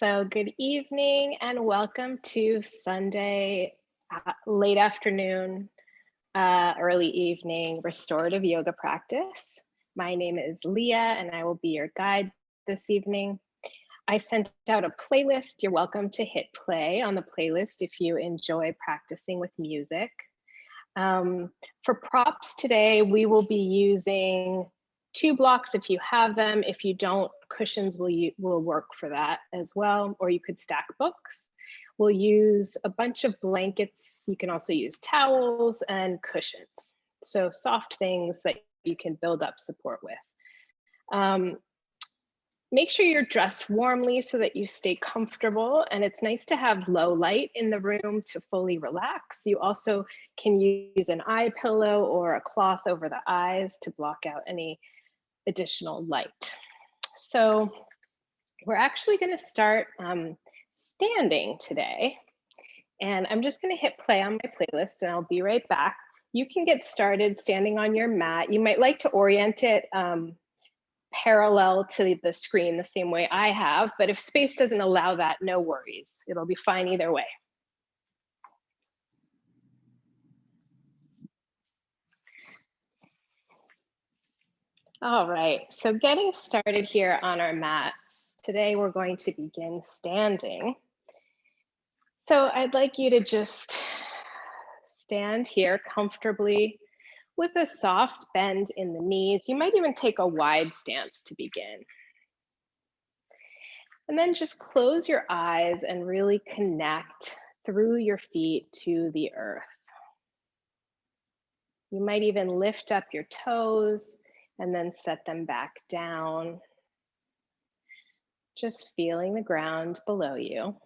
So good evening and welcome to Sunday uh, late afternoon, uh, early evening restorative yoga practice. My name is Leah and I will be your guide this evening. I sent out a playlist. You're welcome to hit play on the playlist if you enjoy practicing with music. Um, for props today, we will be using two blocks if you have them. If you don't, cushions will, you, will work for that as well, or you could stack books. We'll use a bunch of blankets. You can also use towels and cushions. So soft things that you can build up support with. Um, make sure you're dressed warmly so that you stay comfortable and it's nice to have low light in the room to fully relax. You also can use an eye pillow or a cloth over the eyes to block out any additional light. So we're actually going to start um, standing today. And I'm just going to hit play on my playlist and I'll be right back. You can get started standing on your mat. You might like to orient it um, parallel to the screen the same way I have, but if space doesn't allow that, no worries. It'll be fine either way. All right, so getting started here on our mats. Today we're going to begin standing. So I'd like you to just stand here comfortably with a soft bend in the knees. You might even take a wide stance to begin. And then just close your eyes and really connect through your feet to the earth. You might even lift up your toes and then set them back down. Just feeling the ground below you.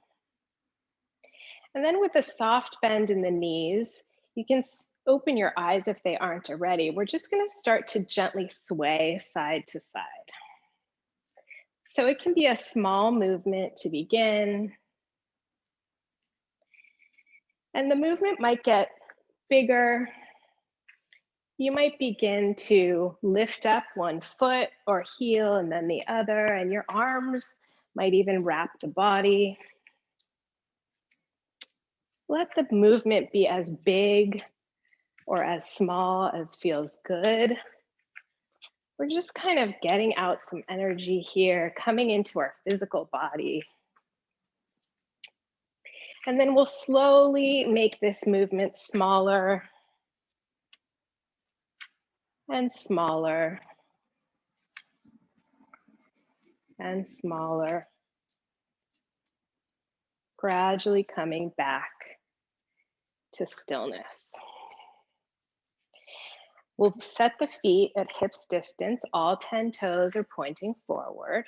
And then with a soft bend in the knees, you can open your eyes if they aren't already. We're just gonna start to gently sway side to side. So it can be a small movement to begin. And the movement might get bigger you might begin to lift up one foot or heel and then the other, and your arms might even wrap the body. Let the movement be as big or as small as feels good. We're just kind of getting out some energy here, coming into our physical body. And then we'll slowly make this movement smaller and smaller and smaller, gradually coming back to stillness. We'll set the feet at hips distance, all 10 toes are pointing forward.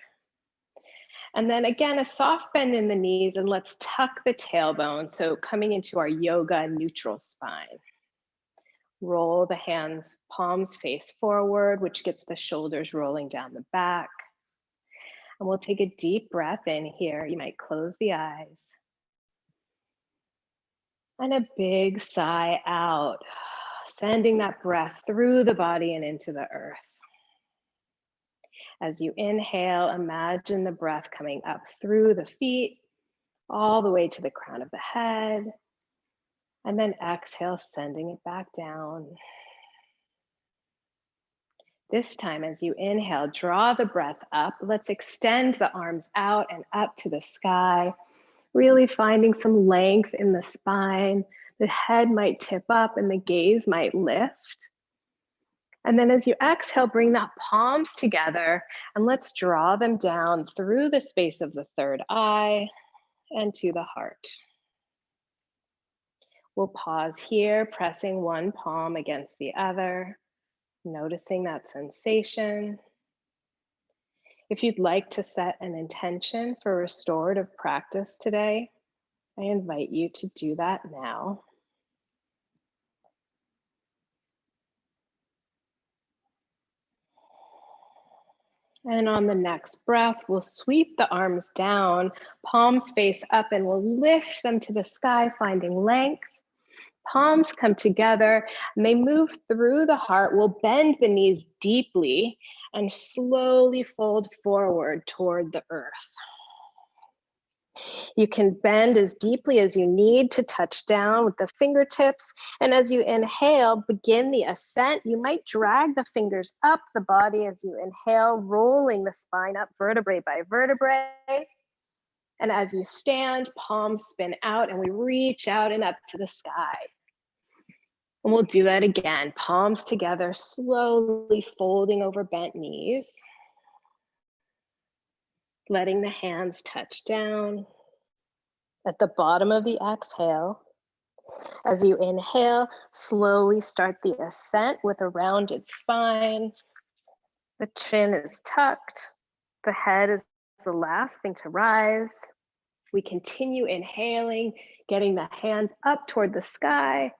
And then again, a soft bend in the knees and let's tuck the tailbone. So coming into our yoga neutral spine. Roll the hands, palms face forward, which gets the shoulders rolling down the back. And we'll take a deep breath in here. You might close the eyes. And a big sigh out, sending that breath through the body and into the earth. As you inhale, imagine the breath coming up through the feet, all the way to the crown of the head, and then exhale, sending it back down. This time, as you inhale, draw the breath up. Let's extend the arms out and up to the sky, really finding some length in the spine. The head might tip up and the gaze might lift. And then as you exhale, bring that palms together and let's draw them down through the space of the third eye and to the heart. We'll pause here, pressing one palm against the other, noticing that sensation. If you'd like to set an intention for restorative practice today, I invite you to do that now. And on the next breath, we'll sweep the arms down, palms face up, and we'll lift them to the sky, finding length palms come together and they move through the heart. We'll bend the knees deeply and slowly fold forward toward the earth. You can bend as deeply as you need to touch down with the fingertips. And as you inhale, begin the ascent. You might drag the fingers up the body as you inhale, rolling the spine up vertebrae by vertebrae. And as you stand, palms spin out and we reach out and up to the sky. And we'll do that again, palms together, slowly folding over bent knees. Letting the hands touch down at the bottom of the exhale. As you inhale, slowly start the ascent with a rounded spine. The chin is tucked. The head is the last thing to rise. We continue inhaling, getting the hands up toward the sky,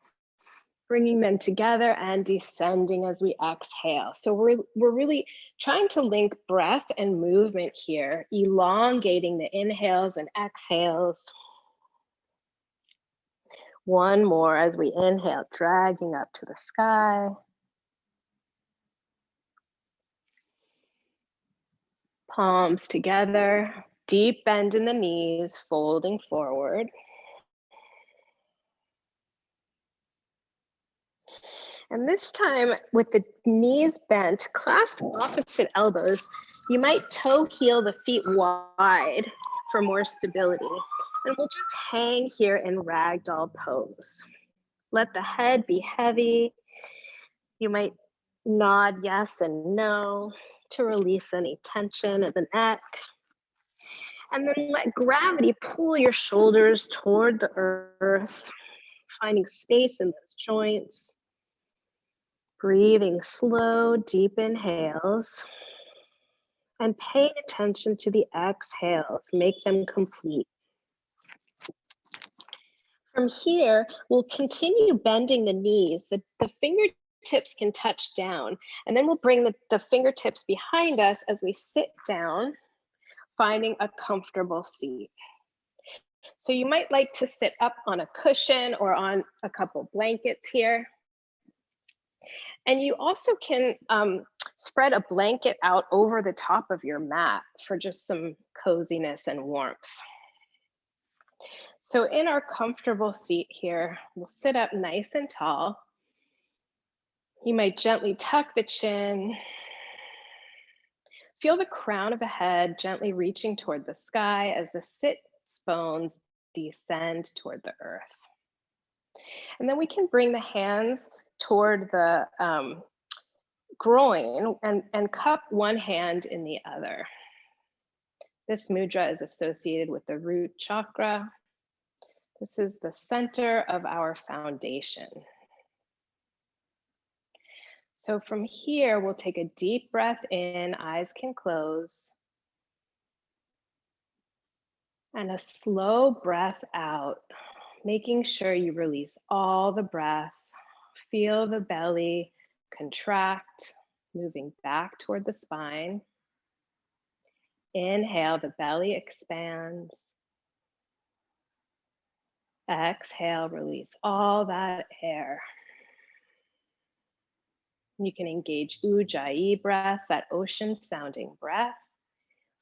bringing them together and descending as we exhale. So we're, we're really trying to link breath and movement here, elongating the inhales and exhales. One more as we inhale, dragging up to the sky. Palms together, deep bend in the knees, folding forward. And this time with the knees bent, clasp opposite elbows, you might toe heel the feet wide for more stability. And we'll just hang here in ragdoll pose. Let the head be heavy. You might nod yes and no to release any tension at the neck. And then let gravity pull your shoulders toward the earth, finding space in those joints. Breathing slow, deep inhales. And paying attention to the exhales, make them complete. From here, we'll continue bending the knees. The, the fingertips can touch down, and then we'll bring the, the fingertips behind us as we sit down, finding a comfortable seat. So you might like to sit up on a cushion or on a couple blankets here. And you also can um, spread a blanket out over the top of your mat for just some coziness and warmth. So in our comfortable seat here, we'll sit up nice and tall. You might gently tuck the chin. Feel the crown of the head gently reaching toward the sky as the sit bones descend toward the earth. And then we can bring the hands toward the um, groin and, and cup one hand in the other. This mudra is associated with the root chakra. This is the center of our foundation. So from here, we'll take a deep breath in, eyes can close. And a slow breath out, making sure you release all the breath Feel the belly contract, moving back toward the spine. Inhale, the belly expands. Exhale, release all that air. You can engage Ujjayi breath, that ocean sounding breath,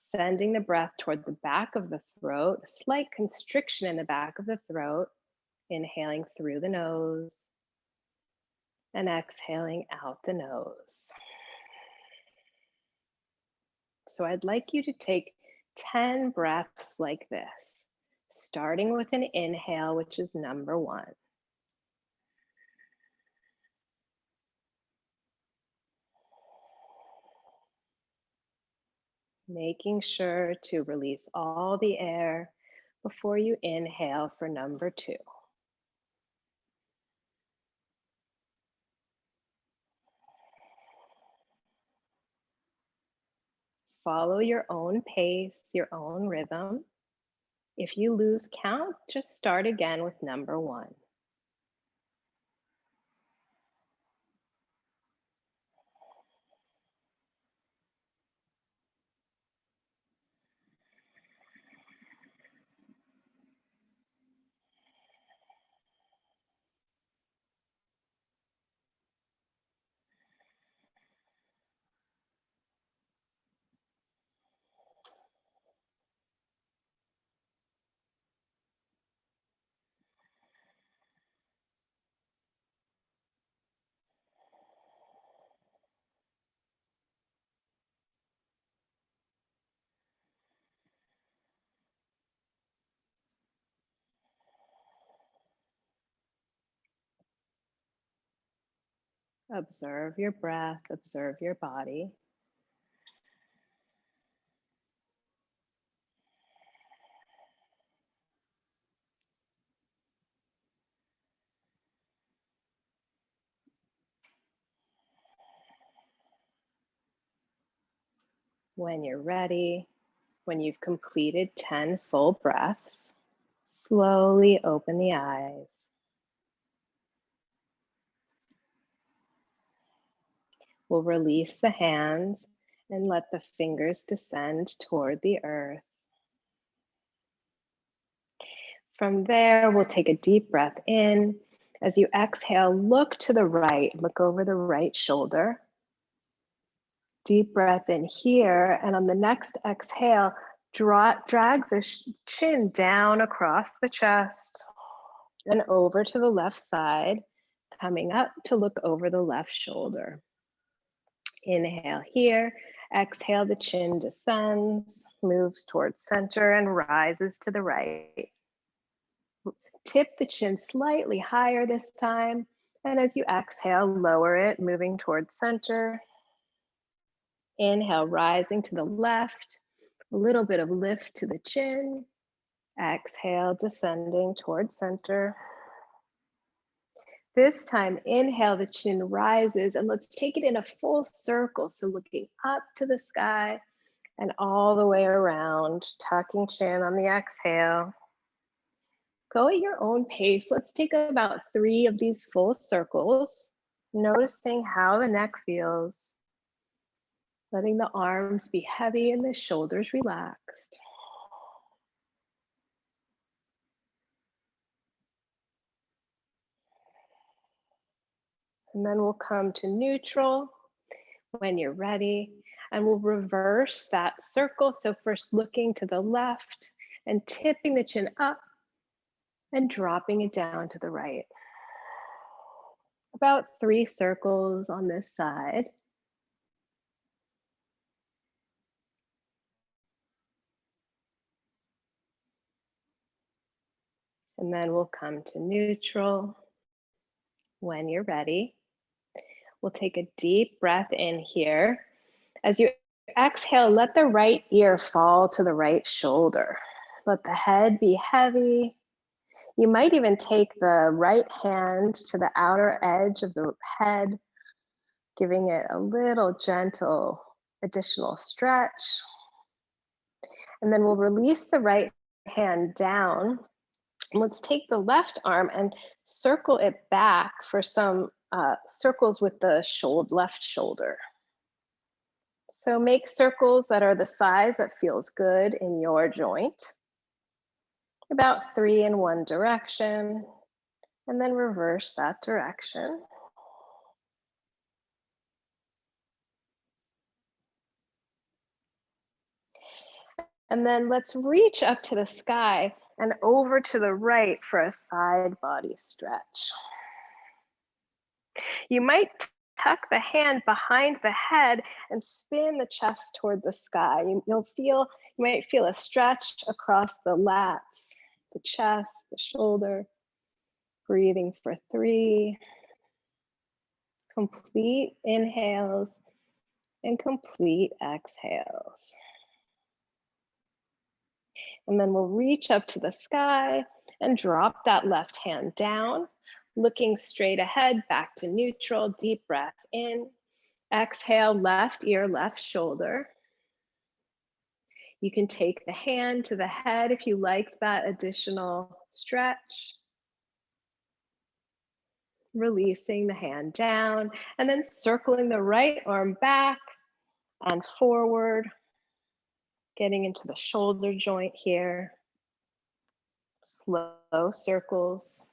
sending the breath toward the back of the throat, slight constriction in the back of the throat, inhaling through the nose and exhaling out the nose. So I'd like you to take 10 breaths like this, starting with an inhale, which is number one. Making sure to release all the air before you inhale for number two. follow your own pace, your own rhythm. If you lose count, just start again with number one. Observe your breath, observe your body. When you're ready, when you've completed 10 full breaths, slowly open the eyes. We'll release the hands and let the fingers descend toward the earth. From there, we'll take a deep breath in. As you exhale, look to the right, look over the right shoulder. Deep breath in here. And on the next exhale, draw, drag the chin down across the chest and over to the left side, coming up to look over the left shoulder. Inhale here, exhale, the chin descends, moves towards center and rises to the right. Tip the chin slightly higher this time. And as you exhale, lower it, moving towards center Inhale, rising to the left, a little bit of lift to the chin. Exhale, descending towards center. This time, inhale, the chin rises, and let's take it in a full circle. So looking up to the sky and all the way around, tucking chin on the exhale. Go at your own pace. Let's take about three of these full circles, noticing how the neck feels letting the arms be heavy and the shoulders relaxed. And then we'll come to neutral when you're ready. And we'll reverse that circle. So first looking to the left and tipping the chin up and dropping it down to the right. About three circles on this side. And then we'll come to neutral when you're ready. We'll take a deep breath in here. As you exhale, let the right ear fall to the right shoulder. Let the head be heavy. You might even take the right hand to the outer edge of the head, giving it a little gentle additional stretch. And then we'll release the right hand down Let's take the left arm and circle it back for some uh, circles with the shoulder, left shoulder. So make circles that are the size that feels good in your joint. About three in one direction, and then reverse that direction. And then let's reach up to the sky and over to the right for a side body stretch. You might tuck the hand behind the head and spin the chest toward the sky. You, will feel, you might feel a stretch across the lats, the chest, the shoulder. Breathing for three. Complete inhales and complete exhales. And then we'll reach up to the sky and drop that left hand down, looking straight ahead, back to neutral, deep breath in. Exhale, left ear, left shoulder. You can take the hand to the head if you liked that additional stretch. Releasing the hand down and then circling the right arm back and forward getting into the shoulder joint here. Slow circles,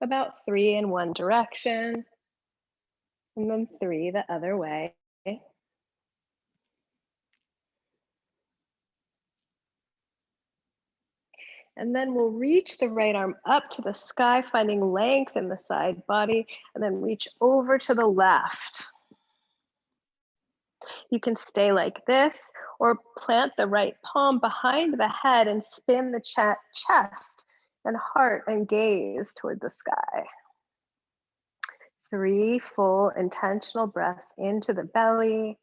about three in one direction, and then three the other way. And then we'll reach the right arm up to the sky, finding length in the side body, and then reach over to the left. You can stay like this or plant the right palm behind the head and spin the chest and heart and gaze toward the sky. Three full intentional breaths into the belly,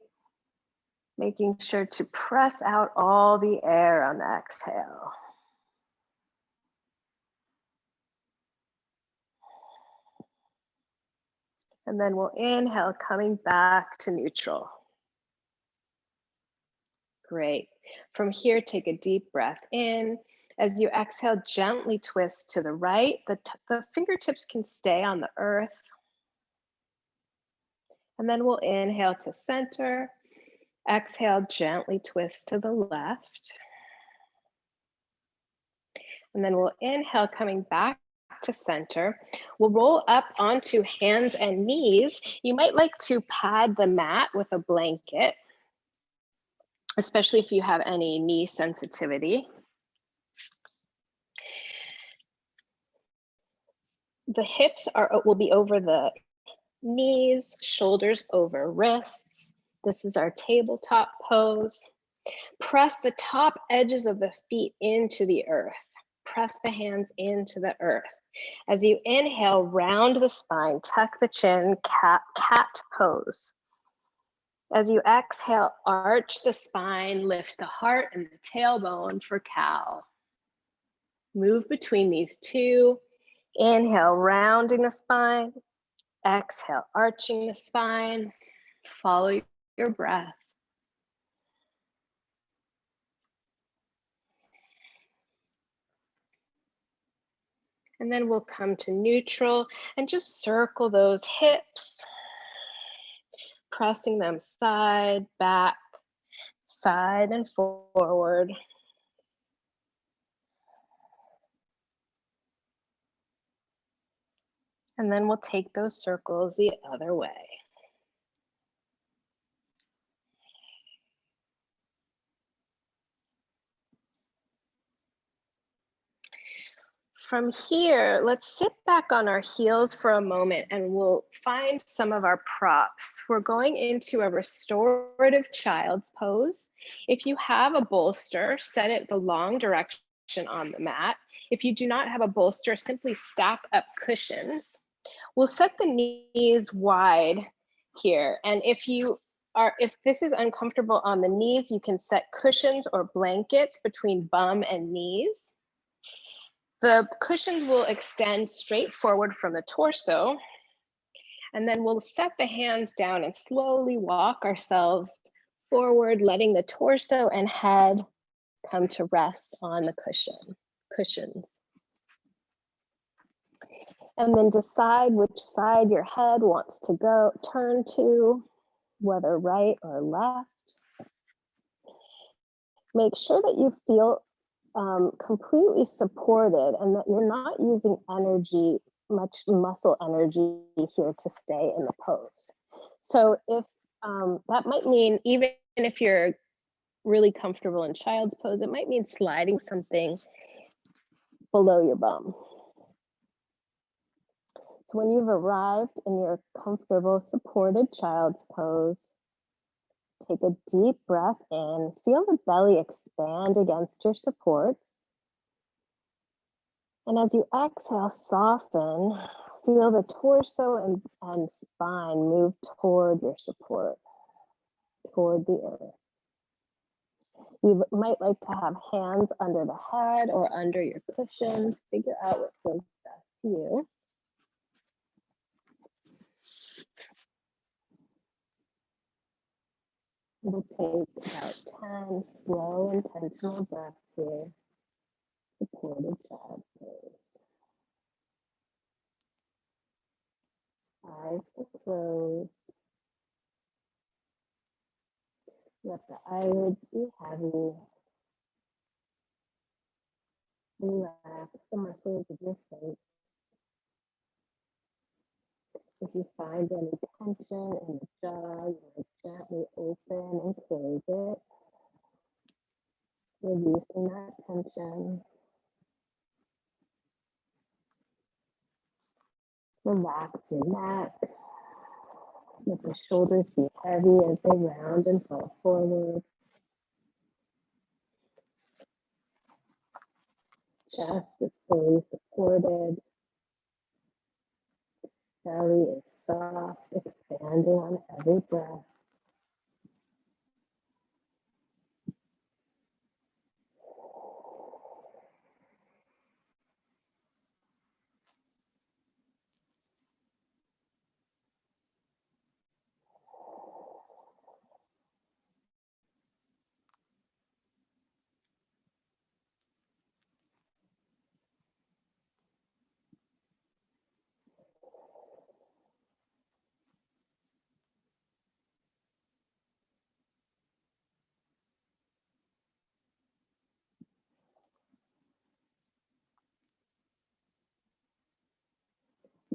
making sure to press out all the air on the exhale. And then we'll inhale, coming back to neutral. Great. From here, take a deep breath in. As you exhale, gently twist to the right. The, the fingertips can stay on the earth. And then we'll inhale to center. Exhale, gently twist to the left. And then we'll inhale, coming back to center. We'll roll up onto hands and knees. You might like to pad the mat with a blanket, especially if you have any knee sensitivity. The hips are will be over the knees, shoulders over wrists. This is our tabletop pose. Press the top edges of the feet into the earth. Press the hands into the earth. As you inhale, round the spine, tuck the chin, cat, cat pose. As you exhale, arch the spine, lift the heart and the tailbone for cow. Move between these two. Inhale, rounding the spine. Exhale, arching the spine. Follow your breath. And then we'll come to neutral and just circle those hips, pressing them side, back, side and forward. And then we'll take those circles the other way. From here, let's sit back on our heels for a moment and we'll find some of our props. We're going into a restorative child's pose. If you have a bolster, set it the long direction on the mat. If you do not have a bolster, simply stack up cushions. We'll set the knees wide here. And if you are, if this is uncomfortable on the knees, you can set cushions or blankets between bum and knees. The cushions will extend straight forward from the torso. And then we'll set the hands down and slowly walk ourselves forward, letting the torso and head come to rest on the cushion, cushions. And then decide which side your head wants to go, turn to, whether right or left. Make sure that you feel um, completely supported and that you're not using energy, much muscle energy here to stay in the pose. So if um, that might mean even if you're really comfortable in child's pose, it might mean sliding something below your bum. When you've arrived in your comfortable supported child's pose, Take a deep breath in. Feel the belly expand against your supports. And as you exhale, soften. Feel the torso and, and spine move toward your support, toward the earth. You might like to have hands under the head or under your cushions. Figure out what feels best to you. We'll take about 10 slow, intentional breaths here. Supported child pose. Eyes are closed. Let the eyelids be heavy. Relax the muscles of your face. If you find any tension in the jaw, you gently open and close it, releasing that tension. Relax your neck. Let the shoulders be heavy as they round and fall forward. Chest is fully supported belly is soft, expanding on every breath.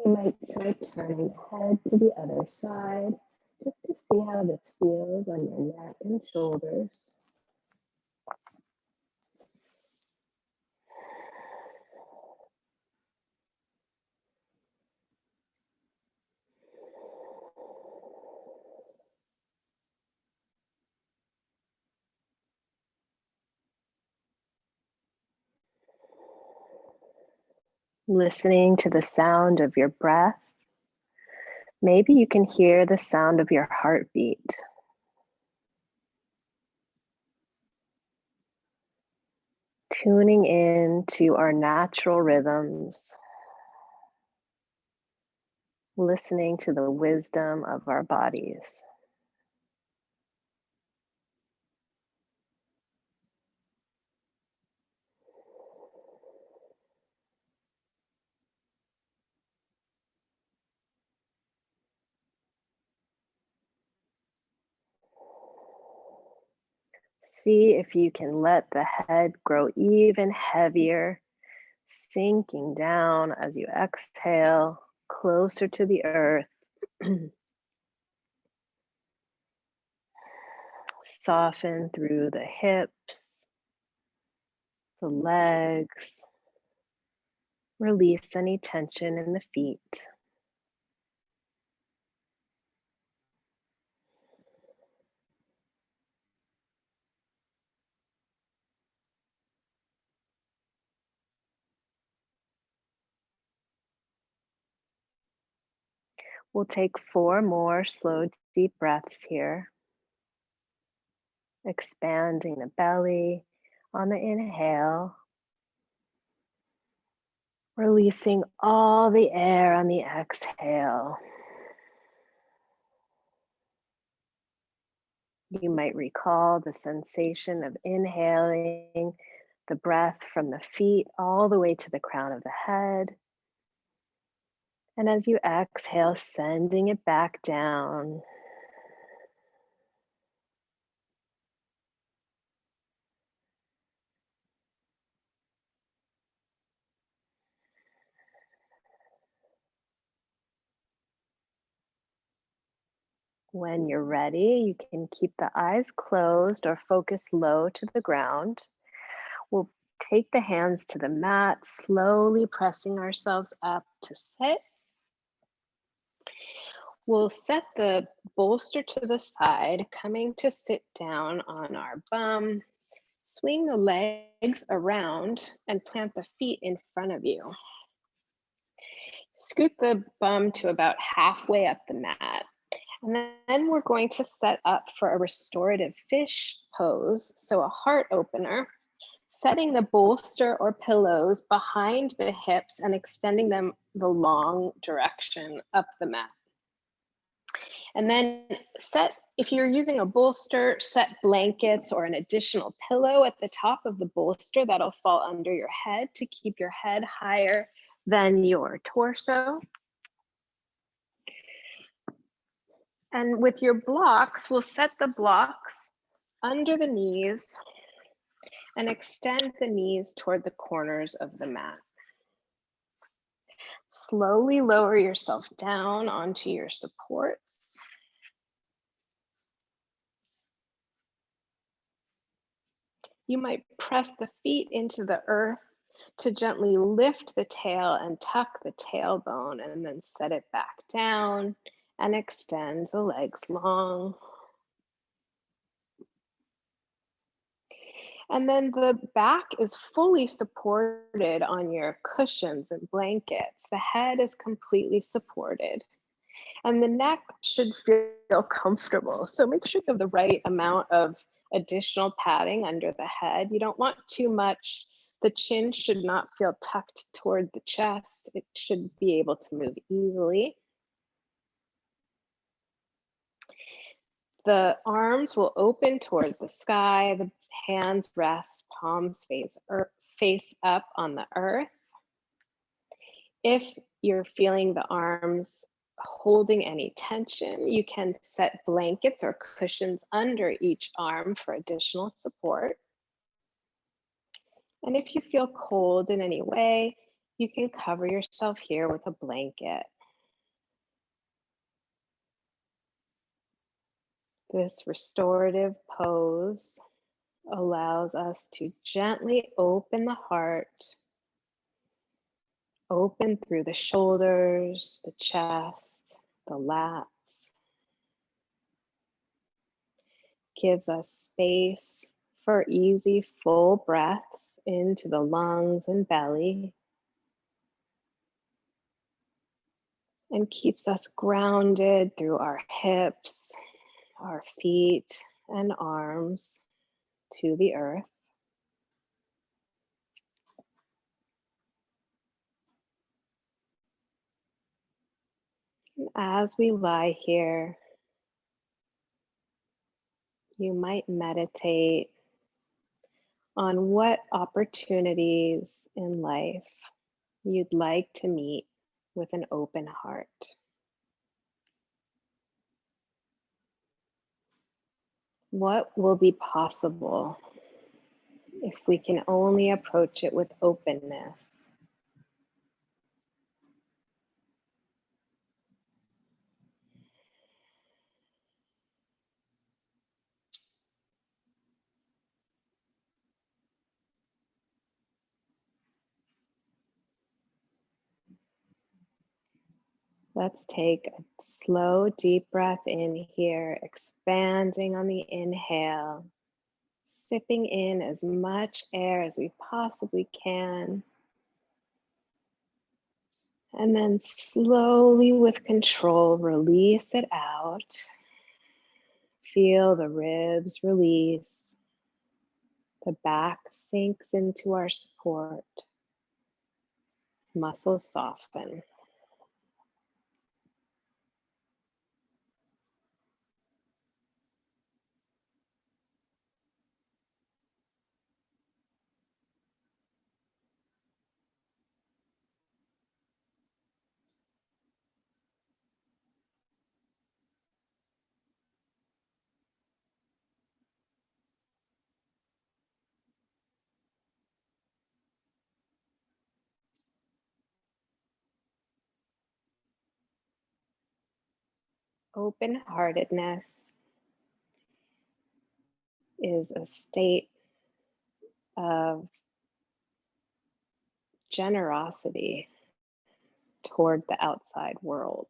You might try turning head to the other side just to see how this feels on your neck and shoulders. Listening to the sound of your breath. Maybe you can hear the sound of your heartbeat. Tuning in to our natural rhythms. Listening to the wisdom of our bodies. See if you can let the head grow even heavier, sinking down as you exhale closer to the earth. Soften through the hips, the legs. Release any tension in the feet. We'll take four more slow, deep breaths here. Expanding the belly on the inhale. Releasing all the air on the exhale. You might recall the sensation of inhaling the breath from the feet all the way to the crown of the head. And as you exhale, sending it back down. When you're ready, you can keep the eyes closed or focus low to the ground. We'll take the hands to the mat, slowly pressing ourselves up to sit. We'll set the bolster to the side, coming to sit down on our bum. Swing the legs around and plant the feet in front of you. Scoot the bum to about halfway up the mat. And then we're going to set up for a restorative fish pose. So a heart opener, setting the bolster or pillows behind the hips and extending them the long direction up the mat. And then set, if you're using a bolster, set blankets or an additional pillow at the top of the bolster that'll fall under your head to keep your head higher than your torso. And with your blocks, we'll set the blocks under the knees and extend the knees toward the corners of the mat. Slowly lower yourself down onto your supports. You might press the feet into the earth to gently lift the tail and tuck the tailbone and then set it back down and extend the legs long. And then the back is fully supported on your cushions and blankets. The head is completely supported. And the neck should feel comfortable. So make sure you have the right amount of additional padding under the head. You don't want too much. The chin should not feel tucked toward the chest. It should be able to move easily. The arms will open toward the sky. The hands rest, palms face, er, face up on the earth. If you're feeling the arms holding any tension, you can set blankets or cushions under each arm for additional support. And if you feel cold in any way, you can cover yourself here with a blanket. This restorative pose allows us to gently open the heart Open through the shoulders, the chest, the lats. Gives us space for easy full breaths into the lungs and belly. And keeps us grounded through our hips, our feet and arms to the earth. as we lie here, you might meditate on what opportunities in life you'd like to meet with an open heart. What will be possible if we can only approach it with openness? Let's take a slow, deep breath in here, expanding on the inhale, sipping in as much air as we possibly can. And then slowly, with control, release it out. Feel the ribs release. The back sinks into our support. Muscles soften. Open heartedness is a state of generosity toward the outside world.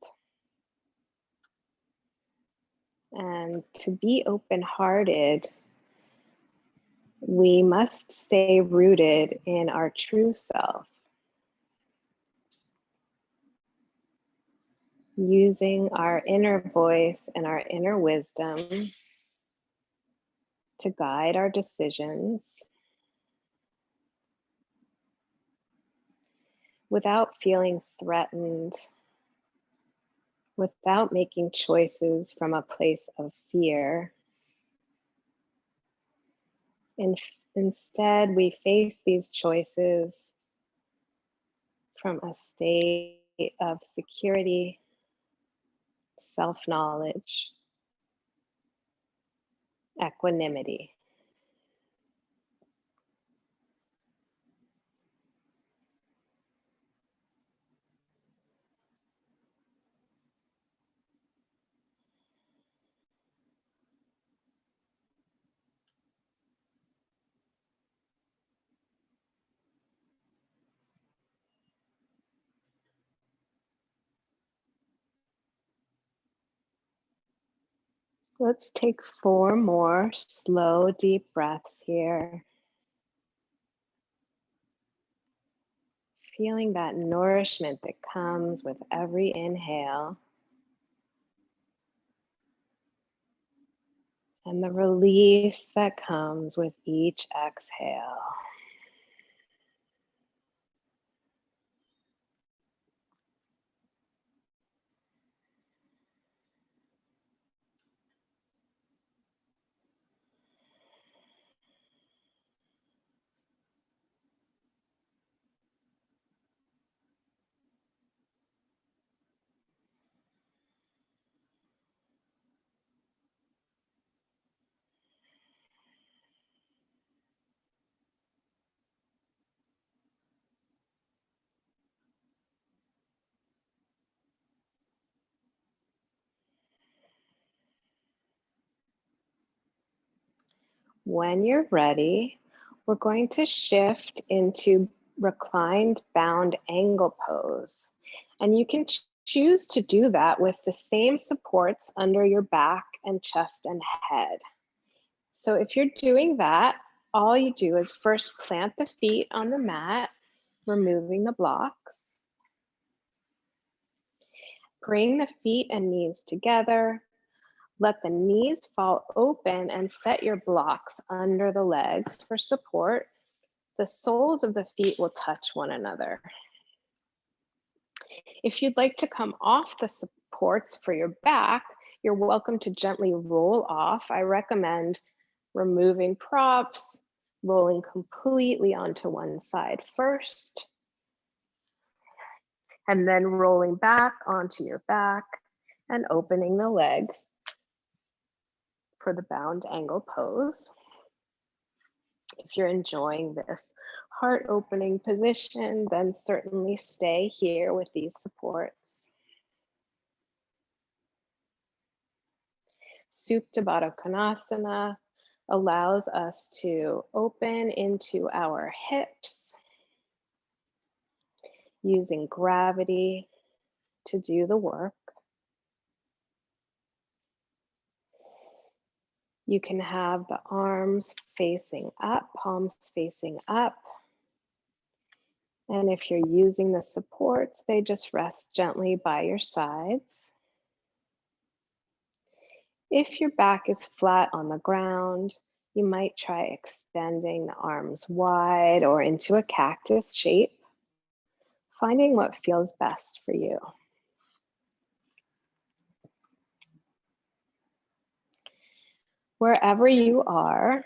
And to be open hearted, we must stay rooted in our true self. Using our inner voice and our inner wisdom to guide our decisions without feeling threatened, without making choices from a place of fear. In, instead, we face these choices from a state of security self-knowledge, equanimity. Let's take four more slow, deep breaths here. Feeling that nourishment that comes with every inhale. And the release that comes with each exhale. When you're ready, we're going to shift into reclined bound angle pose. And you can ch choose to do that with the same supports under your back and chest and head. So if you're doing that, all you do is first plant the feet on the mat, removing the blocks. Bring the feet and knees together, let the knees fall open and set your blocks under the legs for support. The soles of the feet will touch one another. If you'd like to come off the supports for your back, you're welcome to gently roll off. I recommend removing props, rolling completely onto one side first, and then rolling back onto your back and opening the legs for the bound angle pose. If you're enjoying this heart opening position, then certainly stay here with these supports. Supta Baddha Konasana allows us to open into our hips using gravity to do the work. You can have the arms facing up, palms facing up. And if you're using the supports, they just rest gently by your sides. If your back is flat on the ground, you might try extending the arms wide or into a cactus shape, finding what feels best for you. Wherever you are,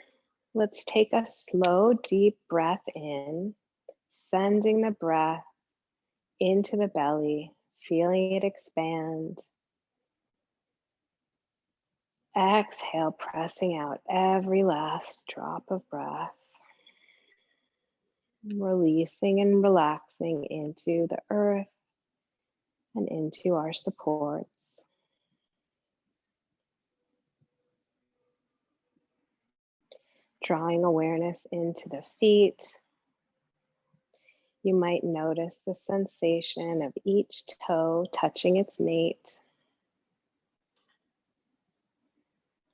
let's take a slow, deep breath in, sending the breath into the belly, feeling it expand. Exhale, pressing out every last drop of breath. Releasing and relaxing into the earth and into our support. Drawing awareness into the feet. You might notice the sensation of each toe touching its mate.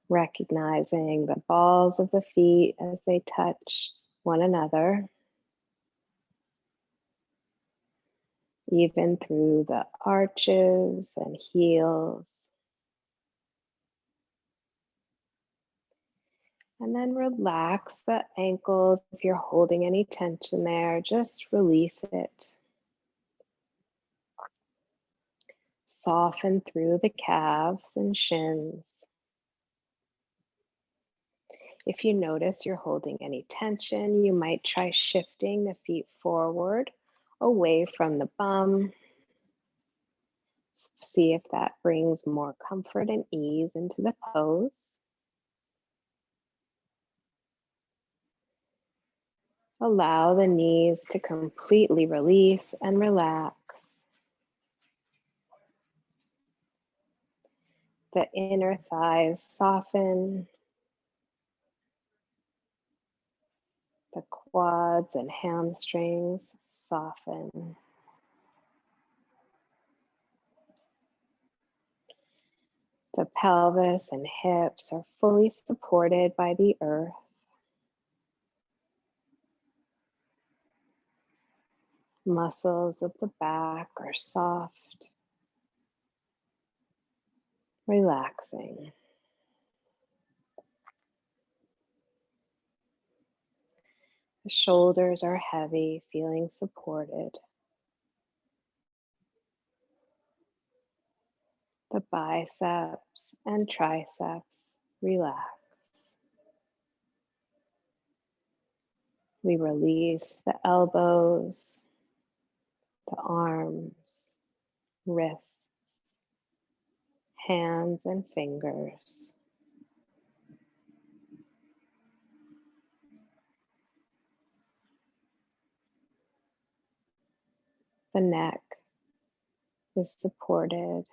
Recognizing the balls of the feet as they touch one another. Even through the arches and heels. And then relax the ankles. If you're holding any tension there, just release it. Soften through the calves and shins. If you notice you're holding any tension, you might try shifting the feet forward away from the bum. See if that brings more comfort and ease into the pose. Allow the knees to completely release and relax. The inner thighs soften. The quads and hamstrings soften. The pelvis and hips are fully supported by the earth. muscles of the back are soft, relaxing. The shoulders are heavy, feeling supported. The biceps and triceps relax. We release the elbows, the arms, wrists, hands and fingers. The neck is supported.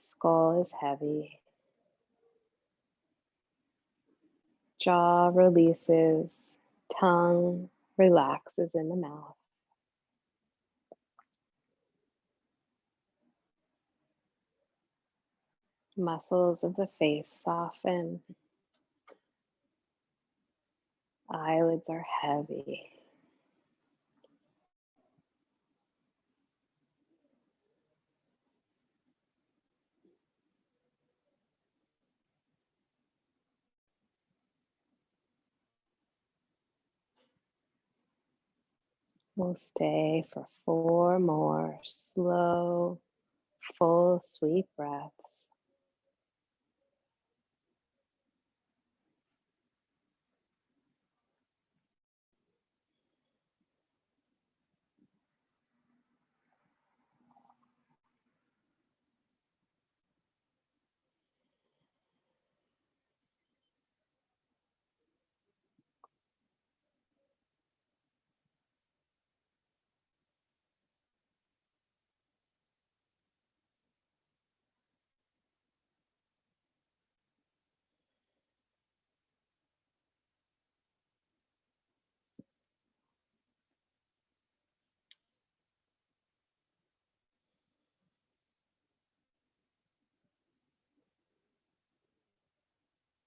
Skull is heavy. Jaw releases, tongue relaxes in the mouth. Muscles of the face soften. Eyelids are heavy. We'll stay for four more slow, full, sweet breaths.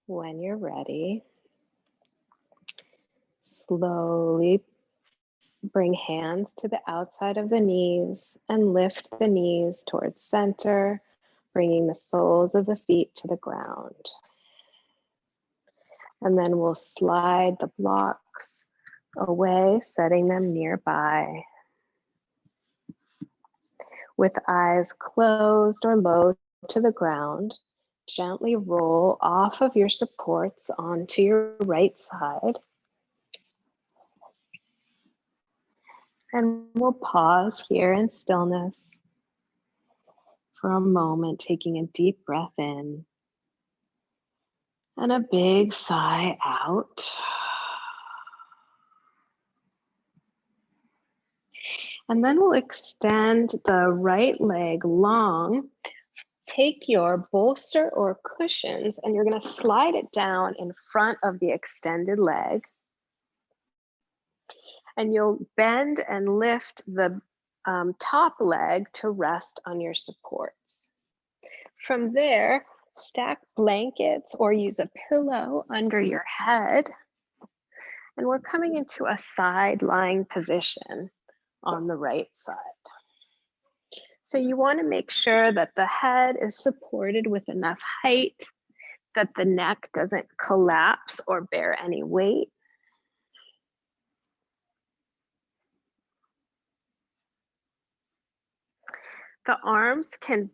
When you're ready, slowly bring hands to the outside of the knees and lift the knees towards center, bringing the soles of the feet to the ground. And then we'll slide the blocks away, setting them nearby. With eyes closed or low to the ground, gently roll off of your supports onto your right side. And we'll pause here in stillness for a moment, taking a deep breath in and a big sigh out. And then we'll extend the right leg long take your bolster or cushions and you're going to slide it down in front of the extended leg. And you'll bend and lift the um, top leg to rest on your supports. From there, stack blankets or use a pillow under your head. And we're coming into a side lying position on the right side. So you want to make sure that the head is supported with enough height, that the neck doesn't collapse or bear any weight. The arms can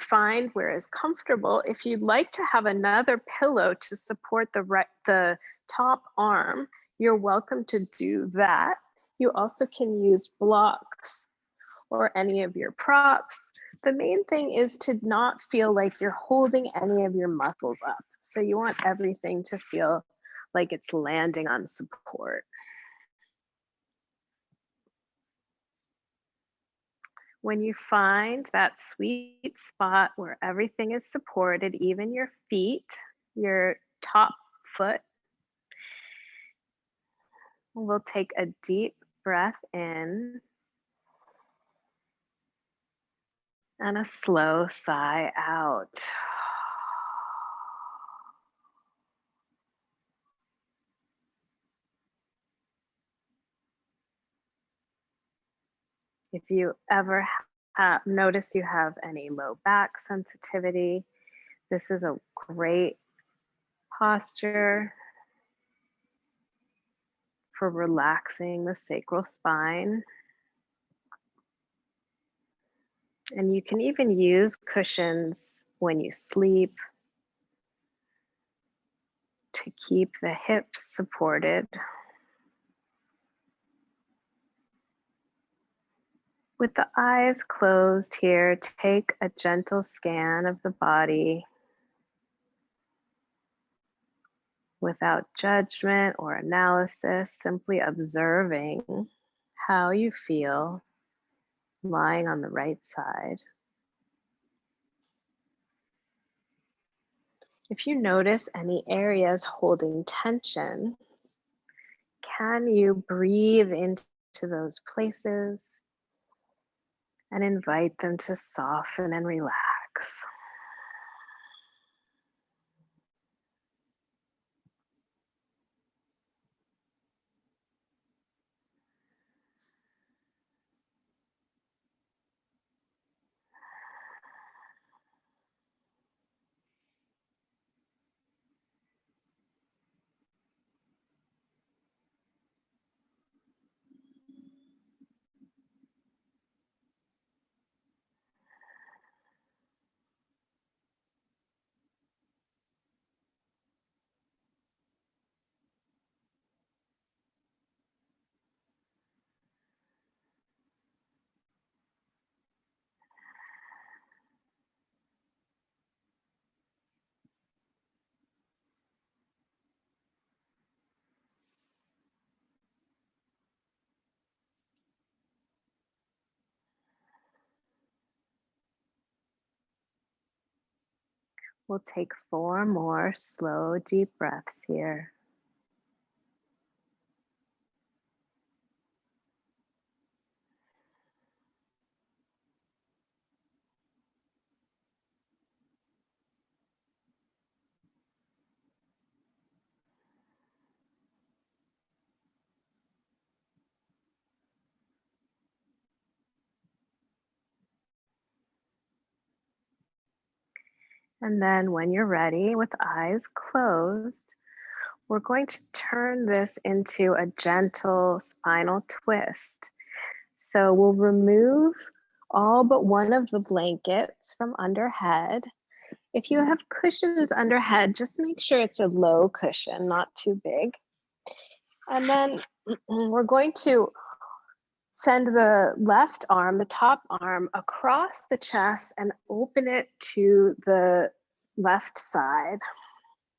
find where is comfortable. If you'd like to have another pillow to support the, right, the top arm, you're welcome to do that. You also can use blocks or any of your props. The main thing is to not feel like you're holding any of your muscles up. So you want everything to feel like it's landing on support. When you find that sweet spot where everything is supported, even your feet, your top foot, we'll take a deep breath in and a slow sigh out. If you ever notice you have any low back sensitivity, this is a great posture for relaxing the sacral spine. And you can even use cushions when you sleep to keep the hips supported. With the eyes closed here, take a gentle scan of the body without judgment or analysis, simply observing how you feel lying on the right side. If you notice any areas holding tension, can you breathe into those places and invite them to soften and relax? We'll take four more slow, deep breaths here. And then when you're ready with eyes closed, we're going to turn this into a gentle spinal twist. So we'll remove all but one of the blankets from under head. If you have cushions under head, just make sure it's a low cushion, not too big. And then we're going to send the left arm, the top arm across the chest and open it to the left side.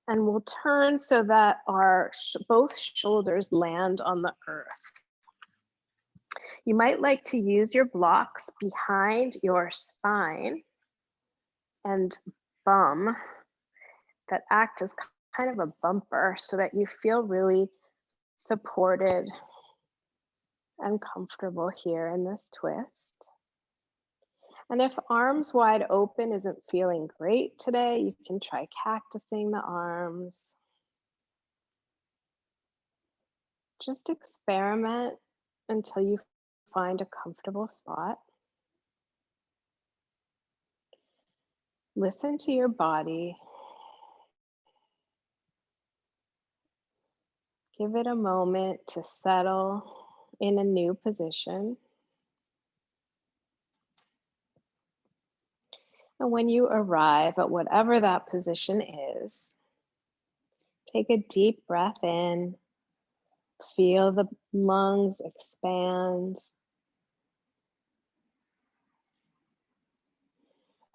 And we'll turn so that our sh both shoulders land on the earth. You might like to use your blocks behind your spine and bum that act as kind of a bumper so that you feel really supported and comfortable here in this twist. And if arms wide open isn't feeling great today, you can try cactusing the arms. Just experiment until you find a comfortable spot. Listen to your body. Give it a moment to settle in a new position. And when you arrive at whatever that position is, take a deep breath in, feel the lungs expand.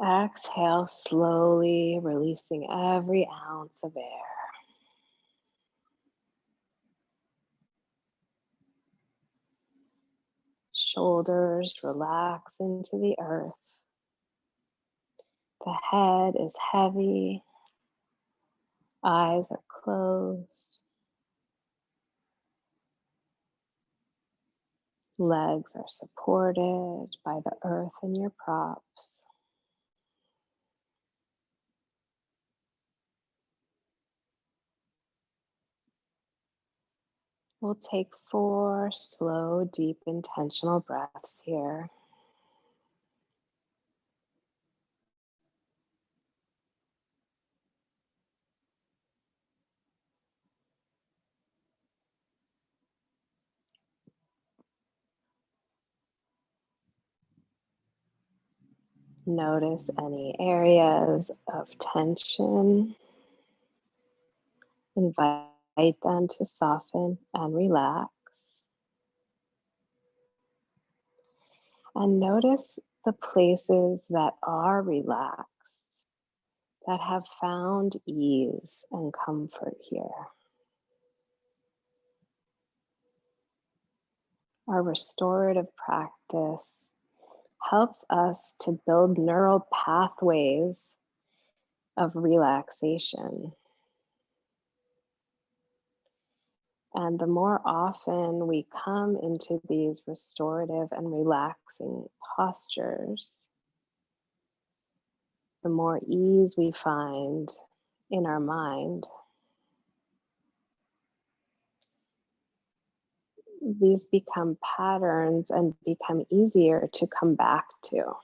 Exhale slowly, releasing every ounce of air. Shoulders relax into the earth. The head is heavy. Eyes are closed. Legs are supported by the earth and your props. We'll take four slow, deep, intentional breaths here. Notice any areas of tension. Invite them to soften and relax. And notice the places that are relaxed, that have found ease and comfort here. Our restorative practice helps us to build neural pathways of relaxation. And the more often we come into these restorative and relaxing postures, the more ease we find in our mind. These become patterns and become easier to come back to.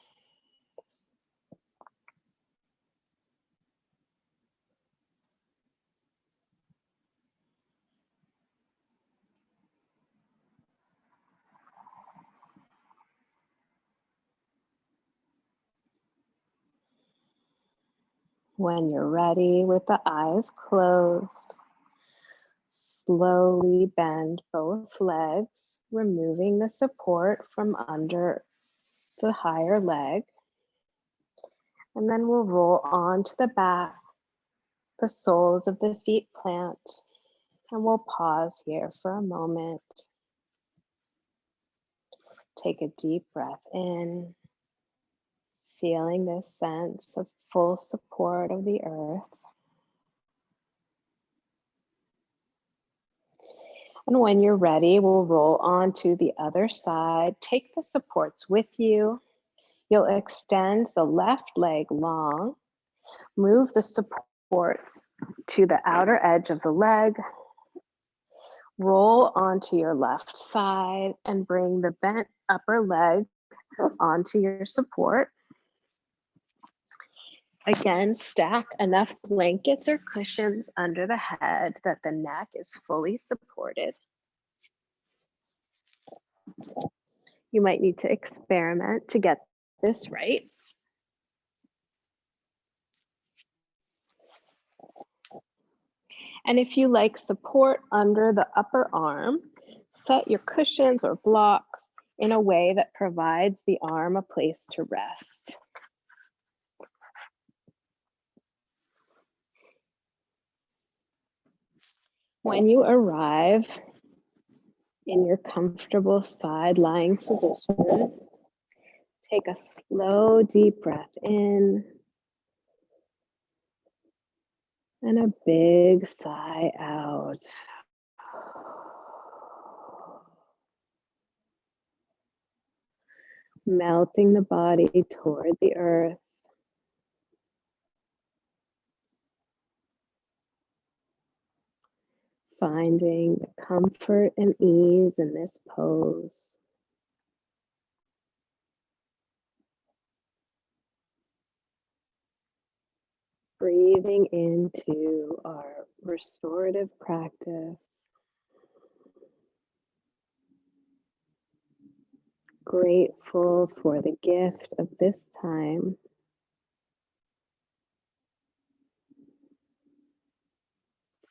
When you're ready with the eyes closed, slowly bend both legs, removing the support from under the higher leg. And then we'll roll onto the back, the soles of the feet plant, and we'll pause here for a moment. Take a deep breath in, feeling this sense of full support of the earth. And when you're ready, we'll roll on to the other side. Take the supports with you. You'll extend the left leg long, move the supports to the outer edge of the leg, roll onto your left side and bring the bent upper leg onto your support. Again, stack enough blankets or cushions under the head that the neck is fully supported. You might need to experiment to get this right. And if you like support under the upper arm, set your cushions or blocks in a way that provides the arm a place to rest. When you arrive in your comfortable side lying position, take a slow, deep breath in and a big sigh out. Melting the body toward the earth. Finding the comfort and ease in this pose. Breathing into our restorative practice. Grateful for the gift of this time.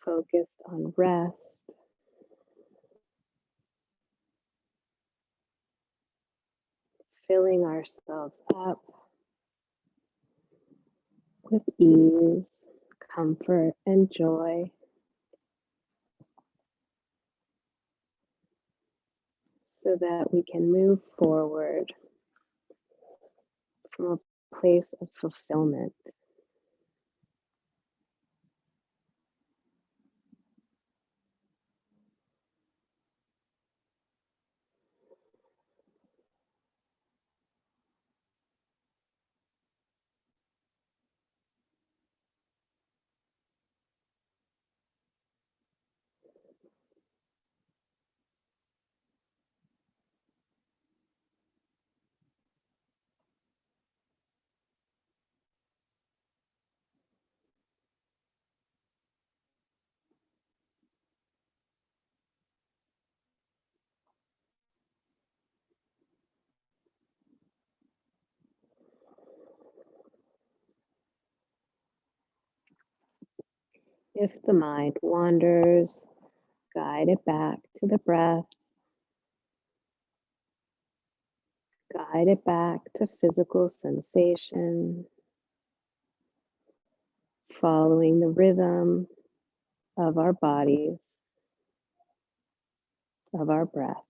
Focused on rest. Filling ourselves up with ease, comfort, and joy. So that we can move forward from a place of fulfillment. If the mind wanders, guide it back to the breath. Guide it back to physical sensation, following the rhythm of our bodies, of our breath.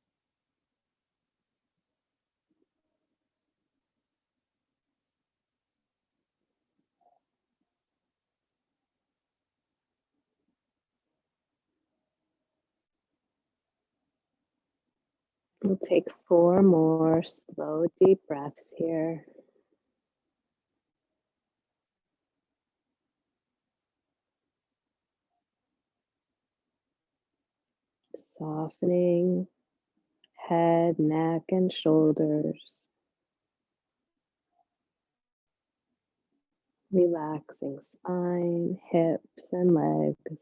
We'll take four more slow, deep breaths here. Softening head, neck, and shoulders. Relaxing spine, hips, and legs.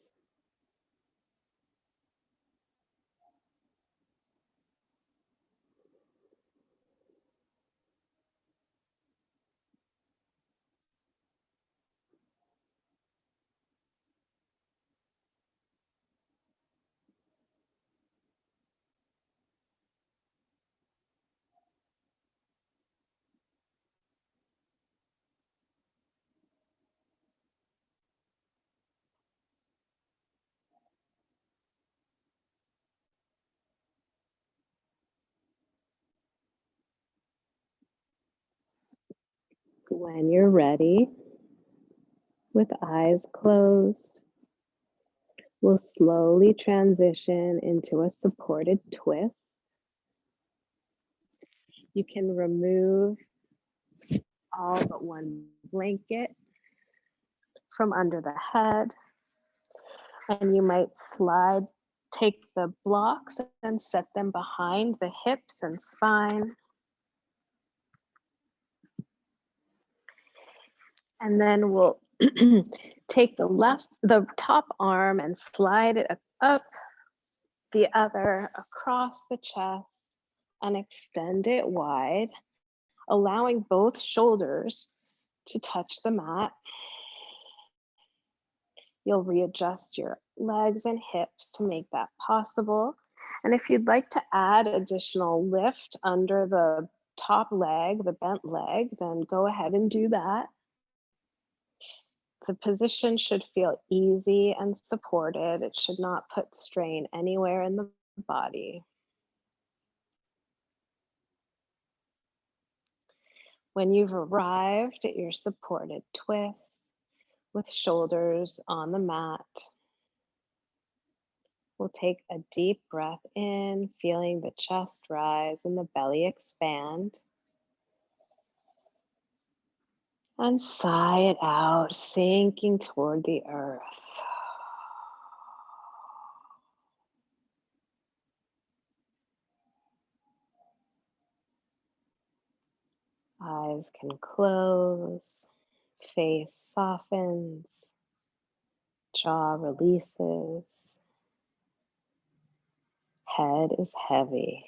When you're ready, with eyes closed, we'll slowly transition into a supported twist. You can remove all but one blanket from under the head. And you might slide, take the blocks and set them behind the hips and spine. And then we'll take the left, the top arm and slide it up the other across the chest and extend it wide, allowing both shoulders to touch the mat. You'll readjust your legs and hips to make that possible. And if you'd like to add additional lift under the top leg, the bent leg, then go ahead and do that. The position should feel easy and supported. It should not put strain anywhere in the body. When you've arrived at your supported twist with shoulders on the mat, we'll take a deep breath in, feeling the chest rise and the belly expand. And sigh it out, sinking toward the earth. Eyes can close, face softens, jaw releases, head is heavy.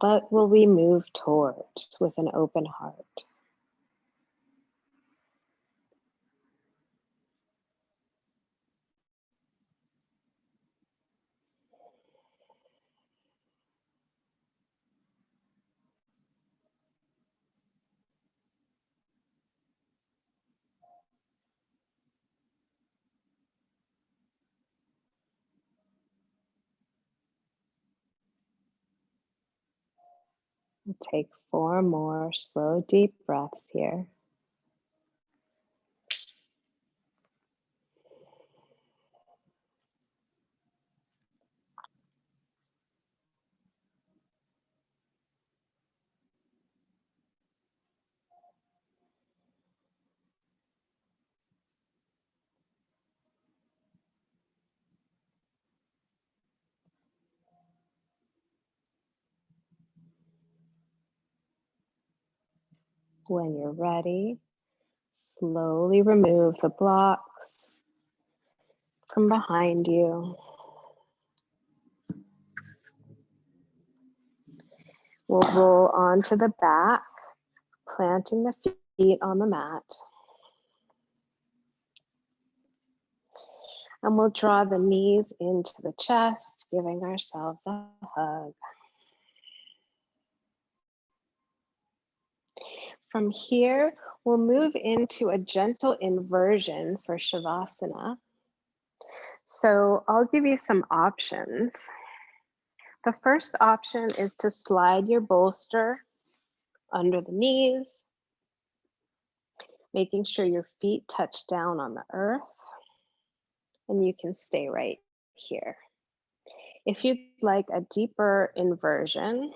What will we move towards with an open heart? Take four more slow, deep breaths here. When you're ready, Slowly remove the blocks from behind you. We'll roll onto the back, planting the feet on the mat. And we'll draw the knees into the chest, giving ourselves a hug. From here, we'll move into a gentle inversion for Shavasana. So I'll give you some options. The first option is to slide your bolster under the knees, making sure your feet touch down on the earth, and you can stay right here. If you'd like a deeper inversion,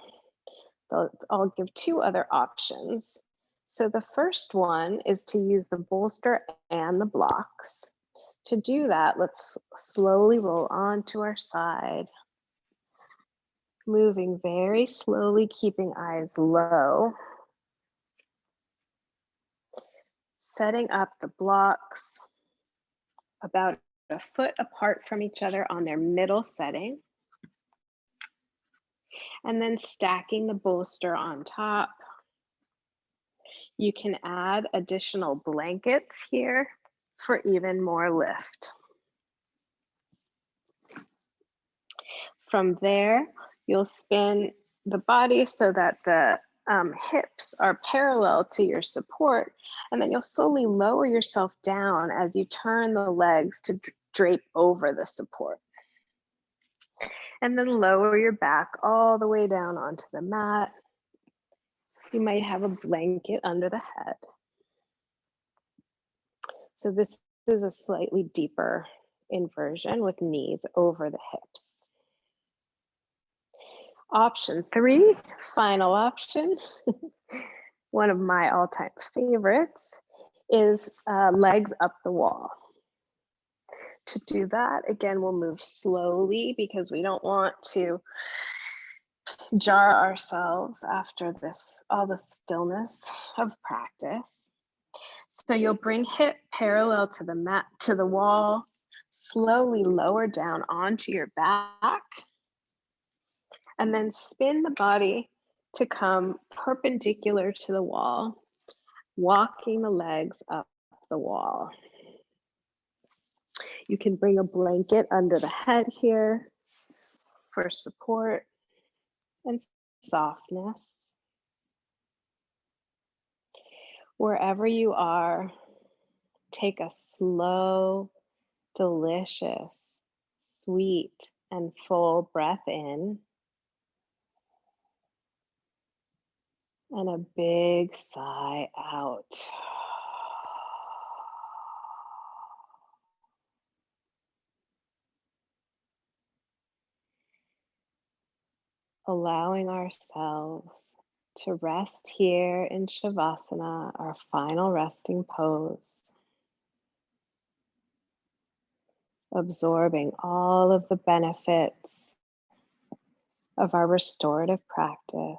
I'll give two other options. So the first one is to use the bolster and the blocks. To do that, let's slowly roll onto our side. Moving very slowly, keeping eyes low. Setting up the blocks about a foot apart from each other on their middle setting. And then stacking the bolster on top you can add additional blankets here for even more lift. From there, you'll spin the body so that the um, hips are parallel to your support, and then you'll slowly lower yourself down as you turn the legs to drape over the support. And then lower your back all the way down onto the mat you might have a blanket under the head. So this is a slightly deeper inversion with knees over the hips. Option three, final option, one of my all-time favorites, is uh, legs up the wall. To do that, again, we'll move slowly because we don't want to jar ourselves after this, all the stillness of practice. So you'll bring hip parallel to the mat, to the wall, slowly lower down onto your back, and then spin the body to come perpendicular to the wall, walking the legs up the wall. You can bring a blanket under the head here for support and softness. Wherever you are, take a slow, delicious, sweet, and full breath in. And a big sigh out. Allowing ourselves to rest here in Shavasana, our final resting pose. Absorbing all of the benefits of our restorative practice.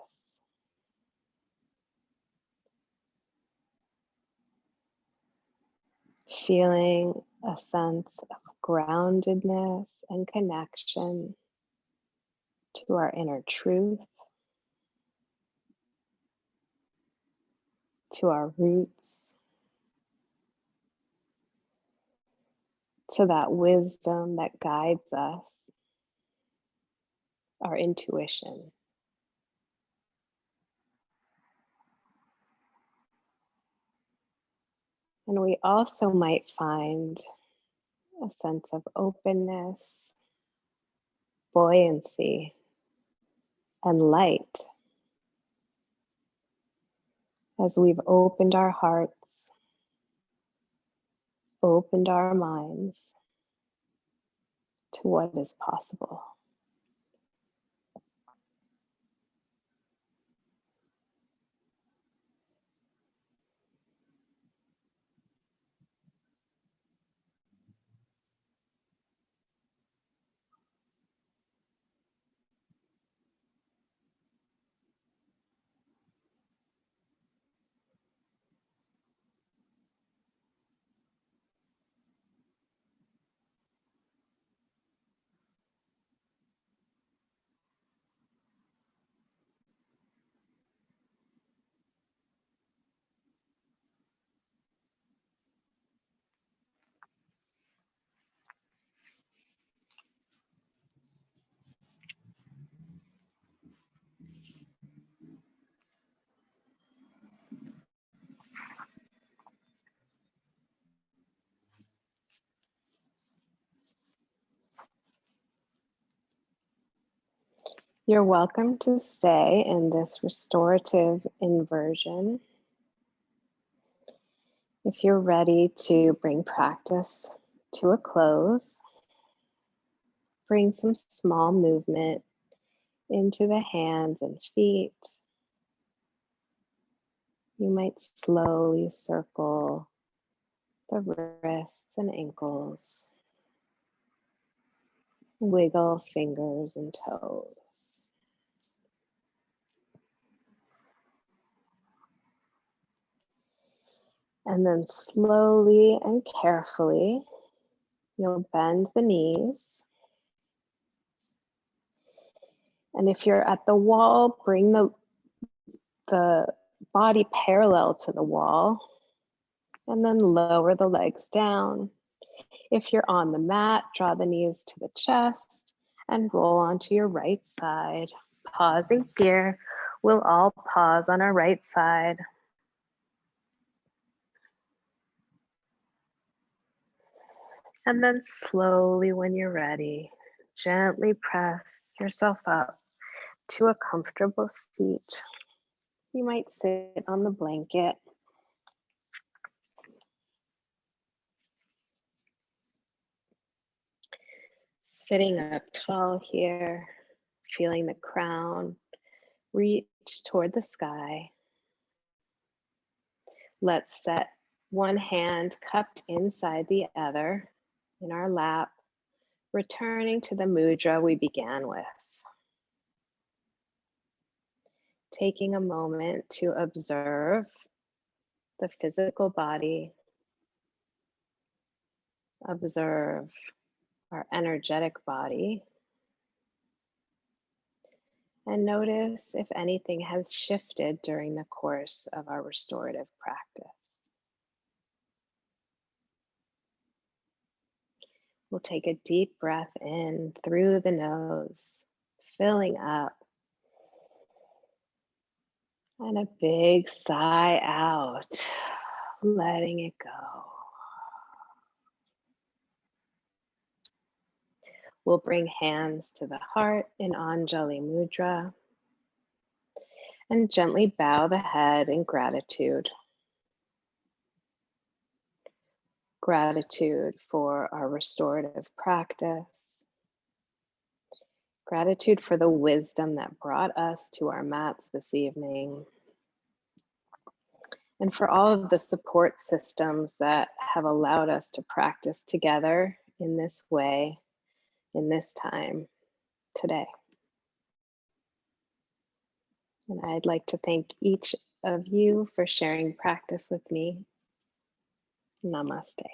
Feeling a sense of groundedness and connection to our inner truth, to our roots, to that wisdom that guides us, our intuition. And we also might find a sense of openness, buoyancy, and light as we've opened our hearts, opened our minds to what is possible. You're welcome to stay in this restorative inversion. If you're ready to bring practice to a close, bring some small movement into the hands and feet. You might slowly circle the wrists and ankles. Wiggle fingers and toes. And then slowly and carefully, you'll bend the knees. And if you're at the wall, bring the, the body parallel to the wall and then lower the legs down. If you're on the mat, draw the knees to the chest and roll onto your right side. Pausing here, we'll all pause on our right side. And then slowly, when you're ready, gently press yourself up to a comfortable seat. You might sit on the blanket. Sitting up tall here, feeling the crown reach toward the sky. Let's set one hand cupped inside the other in our lap, returning to the mudra we began with. Taking a moment to observe the physical body, observe our energetic body, and notice if anything has shifted during the course of our restorative practice. We'll take a deep breath in through the nose, filling up. And a big sigh out, letting it go. We'll bring hands to the heart in Anjali Mudra and gently bow the head in gratitude. Gratitude for our restorative practice. Gratitude for the wisdom that brought us to our mats this evening. And for all of the support systems that have allowed us to practice together in this way, in this time today. And I'd like to thank each of you for sharing practice with me. Namaste.